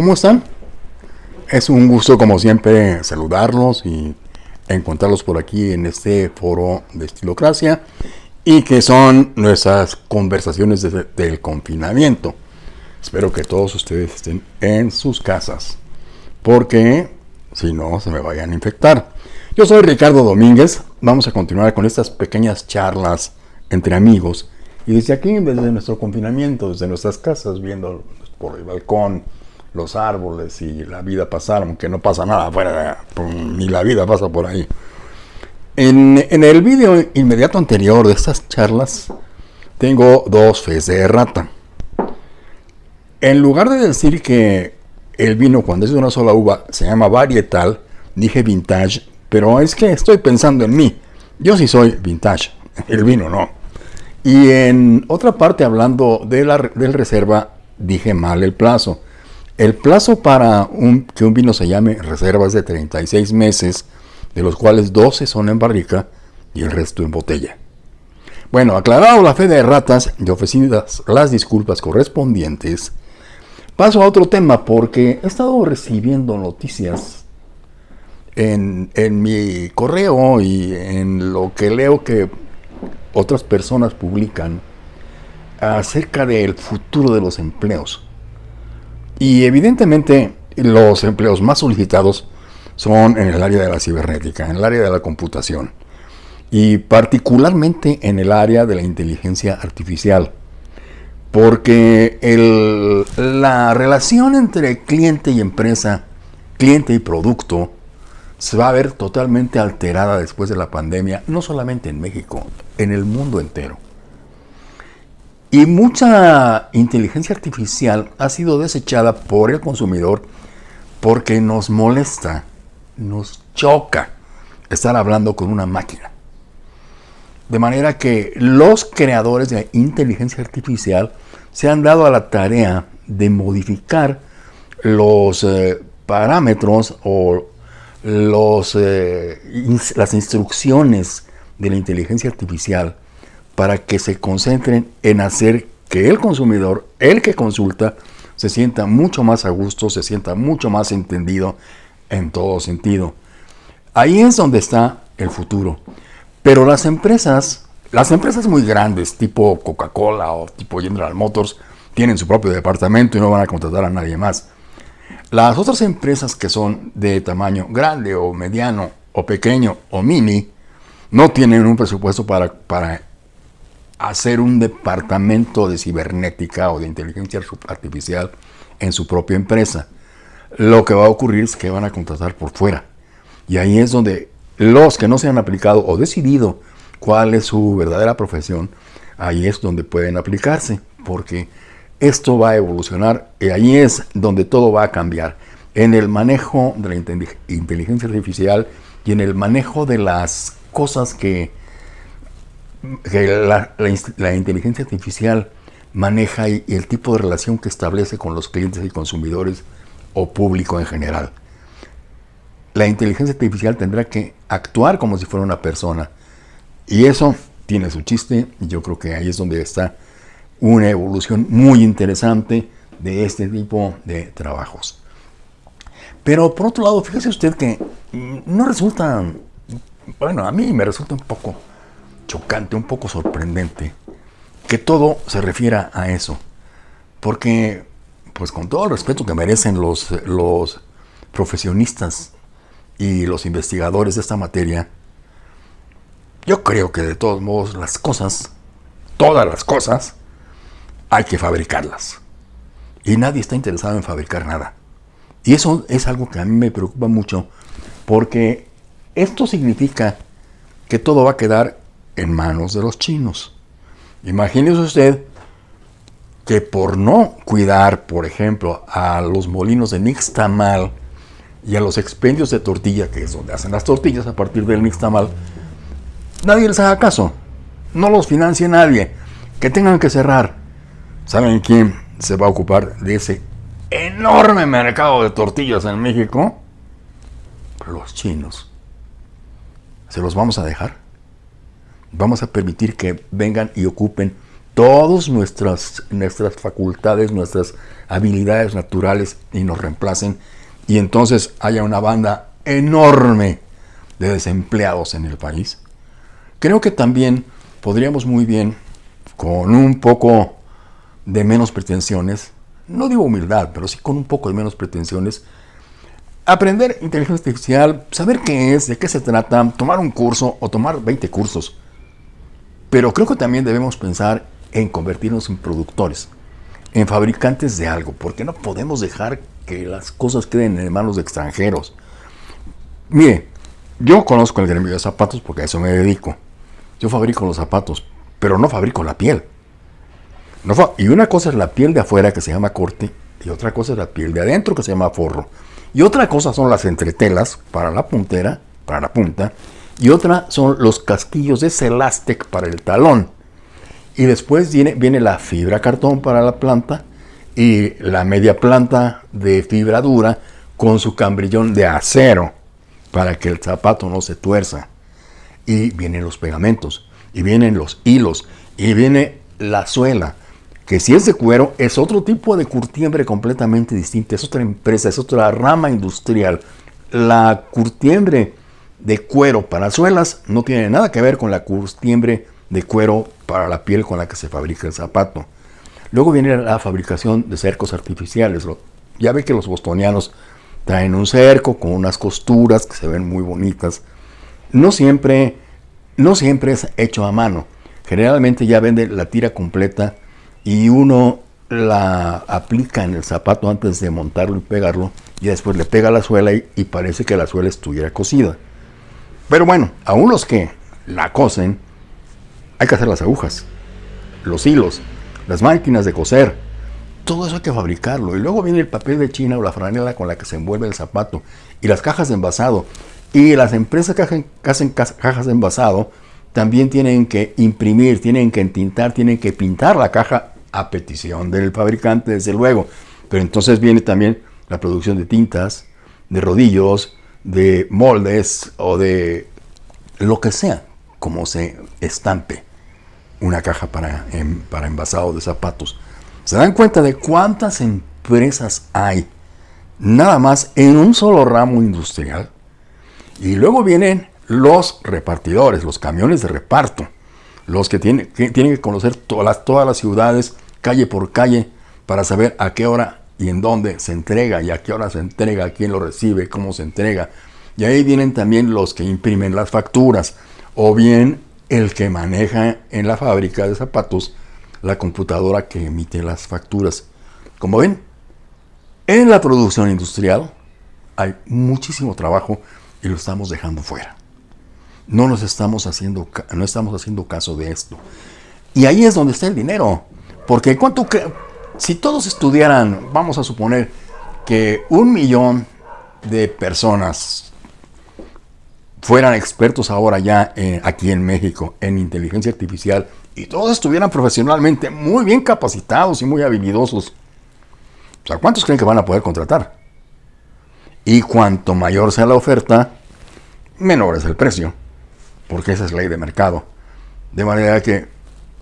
¿Cómo están? Es un gusto como siempre saludarlos y encontrarlos por aquí en este foro de Estilocracia y que son nuestras conversaciones del confinamiento. Espero que todos ustedes estén en sus casas porque si no se me vayan a infectar. Yo soy Ricardo Domínguez, vamos a continuar con estas pequeñas charlas entre amigos y desde aquí, desde nuestro confinamiento, desde nuestras casas, viendo por el balcón, los árboles y la vida pasar, aunque no pasa nada afuera, ni la vida pasa por ahí. En, el vídeo inmediato anterior de estas charlas, tengo dos fes de rata. En lugar de decir que el vino cuando es de una sola uva se llama varietal, dije vintage, pero es que estoy pensando en mí. Yo sí soy vintage, el vino no. Y en otra parte, hablando de la, del reserva, dije mal el plazo. El plazo para que un vino se llame reserva es de 36 meses, de los cuales 12 son en barrica y el resto en botella. Bueno, aclarado la fe de ratas y ofrecidas las disculpas correspondientes, paso a otro tema porque he estado recibiendo noticias en, en mi correo y en lo que leo que otras personas publican acerca del futuro de los empleos. Y evidentemente los empleos más solicitados son en el área de la cibernética, en el área de la computación y particularmente en el área de la inteligencia artificial. Porque la relación entre cliente y empresa, cliente y producto, se va a ver totalmente alterada después de la pandemia, no solamente en México, en el mundo entero. Y mucha inteligencia artificial ha sido desechada por el consumidor porque nos molesta, nos choca estar hablando con una máquina. De manera que los creadores de inteligencia artificial se han dado a la tarea de modificar los eh, parámetros o los, eh, las instrucciones de la inteligencia artificial para que se concentren en hacer que el consumidor, el que consulta, se sienta mucho más a gusto, se sienta mucho más entendido en todo sentido. Ahí es donde está el futuro. Pero las empresas, las empresas muy grandes, tipo Coca-Cola o tipo General Motors, tienen su propio departamento y no van a contratar a nadie más. Las otras empresas que son de tamaño grande o mediano o pequeño o mini, no tienen un presupuesto para, para hacer un departamento de cibernética o de inteligencia artificial en su propia empresa. Lo que va a ocurrir es que van a contratar por fuera. Y ahí es donde los que no se han aplicado o decidido cuál es su verdadera profesión, ahí es donde pueden aplicarse, porque esto va a evolucionar y ahí es donde todo va a cambiar. En el manejo de la inteligencia artificial y en el manejo de las cosas que la, inteligencia artificial maneja el tipo de relación que establece con los clientes y consumidores o público en general. La inteligencia artificial tendrá que actuar como si fuera una persona. Y eso tiene su chiste y yo creo que ahí es donde está una evolución muy interesante de este tipo de trabajos. Pero por otro lado, fíjese usted que no resulta, bueno, a mí me resulta un poco chocante, un poco sorprendente, que todo se refiera a eso. Porque, pues con todo el respeto que merecen los, los profesionistas y los investigadores de esta materia, yo creo que de todos modos las cosas, todas las cosas, hay que fabricarlas. Y nadie está interesado en fabricar nada. Y eso es algo que a mí me preocupa mucho, porque esto significa que todo va a quedar en manos de los chinos. Imagínese usted que por no cuidar, por ejemplo, a los molinos de Nixtamal y a los expendios de tortilla, que es donde hacen las tortillas a partir del Nixtamal, nadie les haga caso. No los financie nadie. Que tengan que cerrar. ¿Saben quién se va a ocupar de ese enorme mercado de tortillas en México? Los chinos. ¿Se los vamos a dejar? Vamos a permitir que vengan y ocupen todas nuestras, nuestras facultades, nuestras habilidades naturales y nos reemplacen y entonces haya una banda enorme de desempleados en el país. Creo que también podríamos muy bien, con un poco de menos pretensiones, no digo humildad, pero sí con un poco de menos pretensiones, aprender inteligencia artificial, saber qué es, de qué se trata, tomar un curso o tomar 20 cursos. Pero creo que también debemos pensar en convertirnos en productores, en fabricantes de algo, porque no podemos dejar que las cosas queden en manos de extranjeros. Mire, yo conozco el gremio de zapatos porque a eso me dedico. Yo fabrico los zapatos, pero no fabrico la piel. y una cosa es la piel de afuera que se llama corte y otra cosa es la piel de adentro que se llama forro. Y otra cosa son las entretelas para la puntera, para la punta, y otra son los casquillos de Celastec para el talón. Y después viene, viene la fibra cartón para la planta y la media planta de fibra dura con su cambrillón de acero para que el zapato no se tuerza. Y vienen los pegamentos, y vienen los hilos, y viene la suela, que si es de cuero es otro tipo de curtiembre completamente distinto, es otra empresa, es otra rama industrial. La curtiembre de cuero para suelas no tiene nada que ver con la curtiembre de cuero para la piel con la que se fabrica el zapato. Luego viene la fabricación de cercos artificiales. Ya ve que los bostonianos traen un cerco con unas costuras que se ven muy bonitas. No siempre, no siempre es hecho a mano. Generalmente ya vende la tira completa y uno la aplica en el zapato antes de montarlo y pegarlo y después le pega la suela y, parece que la suela estuviera cosida. Pero bueno, aún los que la cosen, hay que hacer las agujas, los hilos, las máquinas de coser, todo eso hay que fabricarlo. Y luego viene el papel de China o la franela con la que se envuelve el zapato y las cajas de envasado. Y las empresas que hacen cajas de envasado también tienen que imprimir, tienen que entintar, tienen que pintar la caja a petición del fabricante, desde luego. Pero entonces viene también la producción de tintas, de rodillos, de moldes o de lo que sea, como se estampe una caja para, para envasado de zapatos. ¿Se dan cuenta de cuántas empresas hay nada más en un solo ramo industrial? Y luego vienen los repartidores, los camiones de reparto, los que tienen que, tienen que conocer todas todas las ciudades, calle por calle, para saber a qué hora y en dónde se entrega y a qué hora se entrega, quién lo recibe, cómo se entrega. Y ahí vienen también los que imprimen las facturas o bien el que maneja en la fábrica de zapatos la computadora que emite las facturas. Como ven, en la producción industrial hay muchísimo trabajo y lo estamos dejando fuera. No nos estamos haciendo, no estamos haciendo caso de esto. Y ahí es donde está el dinero. Porque cuánto si todos estudiaran, vamos a suponer que un millón de personas fueran expertos ahora ya aquí en México en inteligencia artificial y todos estuvieran profesionalmente muy bien capacitados y muy habilidosos, o sea, ¿cuántos creen que van a poder contratar? Y cuanto mayor sea la oferta, menor es el precio, porque esa es ley de mercado. De manera que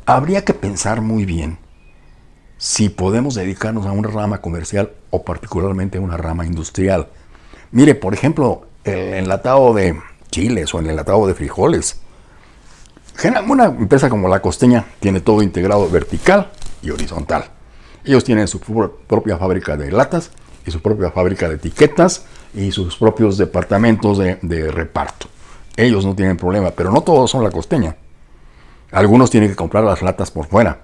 habría que pensar muy bien si podemos dedicarnos a una rama comercial o particularmente a una rama industrial. Mire, por ejemplo, el enlatado de chiles o el enlatado de frijoles una empresa como la costeña tiene todo integrado vertical y horizontal. Ellos tienen su propia fábrica de latas y su propia fábrica de etiquetas y sus propios departamentos de, reparto. Ellos no tienen problema, pero no todos son la costeña. Algunos tienen que comprar las latas por fuera.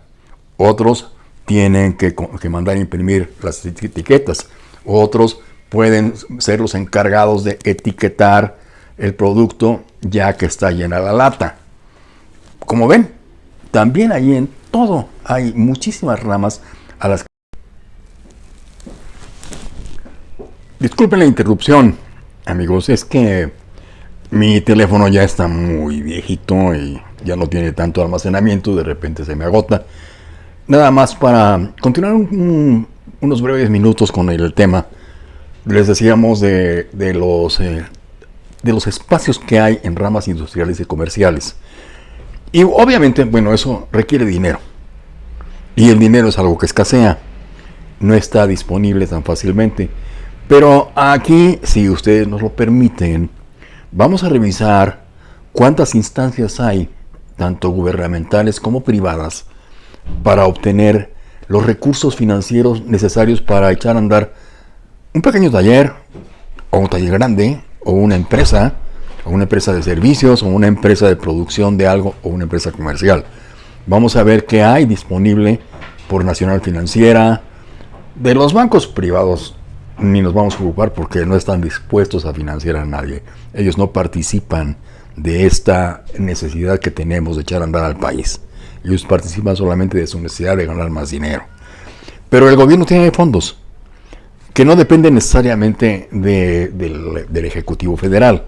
Otros tienen que, que mandar imprimir las etiquetas. Otros pueden ser los encargados de etiquetar el producto ya que está llena la lata como ven, también ahí en todo hay muchísimas ramas a las que... Disculpen la interrupción, amigos, es que mi teléfono ya está muy viejito y ya no tiene tanto almacenamiento, de repente se me agota. Nada más para continuar unos breves minutos con el tema, les decíamos de, los, eh, de los espacios que hay en ramas industriales y comerciales. Y obviamente, bueno, eso requiere dinero. Y el dinero es algo que escasea, no está disponible tan fácilmente. Pero aquí, si ustedes nos lo permiten, vamos a revisar cuántas instancias hay, tanto gubernamentales como privadas, para obtener los recursos financieros necesarios para echar a andar un pequeño taller, o un taller grande, o una empresa, o una empresa de servicios, o una empresa de producción de algo, o una empresa comercial. Vamos a ver qué hay disponible por Nacional Financiera, de los bancos privados ni nos vamos a ocupar porque no están dispuestos a financiar a nadie. Ellos no participan de esta necesidad que tenemos de echar a andar al país. Ellos participan solamente de su necesidad de ganar más dinero. Pero el gobierno tiene fondos que no dependen necesariamente del, del Ejecutivo Federal.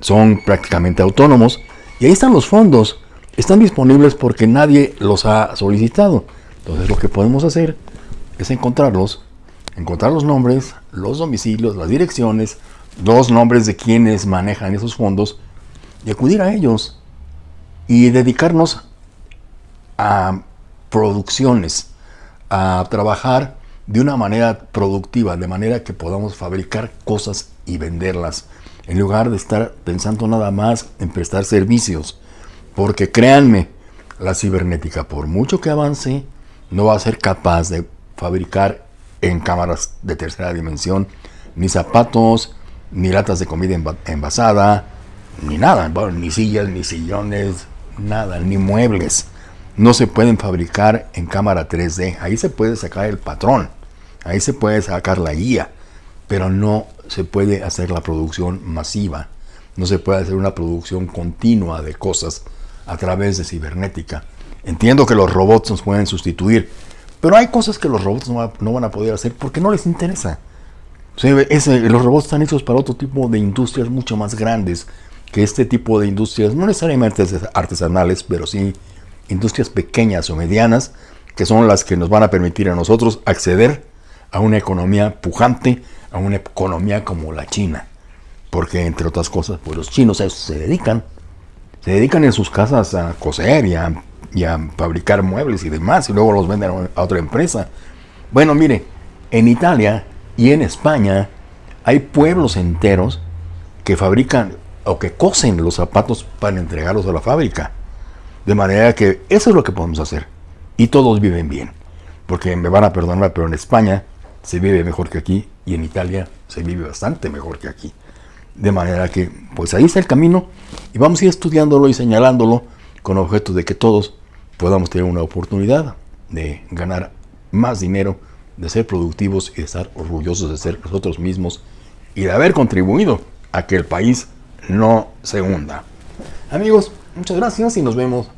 Son prácticamente autónomos y ahí están los fondos. Están disponibles porque nadie los ha solicitado. Entonces lo que podemos hacer es encontrarlos, encontrar los nombres, los domicilios, las direcciones, los nombres de quienes manejan esos fondos y acudir a ellos y dedicarnos a producciones, a trabajar de una manera productiva, de manera que podamos fabricar cosas y venderlas, en lugar de estar pensando nada más en prestar servicios. Porque créanme, la cibernética, por mucho que avance, no va a ser capaz de fabricar en cámaras de tercera dimensión ni zapatos, ni latas de comida envasada, ni nada, ni sillas, ni sillones, nada, ni muebles. No se pueden fabricar en cámara 3D. Ahí se puede sacar el patrón, ahí se puede sacar la guía, pero no se puede hacer la producción masiva. No se puede hacer una producción continua de cosas a través de cibernética. Entiendo que los robots nos pueden sustituir, pero hay cosas que los robots no, van a poder hacer porque no les interesa. los robots están hechos para otro tipo de industrias mucho más grandes que este tipo de industrias, no necesariamente artesanales, pero sí industrias pequeñas o medianas, que son las que nos van a permitir a nosotros acceder a una economía pujante, a una economía como la China. Porque, entre otras cosas, pues los chinos a eso se dedican. Se dedican en sus casas a coser y a y a fabricar muebles y demás, y luego los venden a otra empresa. Bueno, mire, en Italia y en España hay pueblos enteros que fabrican o que cosen los zapatos para entregarlos a la fábrica. De manera que eso es lo que podemos hacer. Y todos viven bien. Porque me van a perdonar, pero en España se vive mejor que aquí y en Italia se vive bastante mejor que aquí. De manera que, pues ahí está el camino y vamos a ir estudiándolo y señalándolo con objeto de que todos podamos tener una oportunidad de ganar más dinero, de ser productivos y de estar orgullosos de ser nosotros mismos y de haber contribuido a que el país no se hunda. Amigos, muchas gracias y nos vemos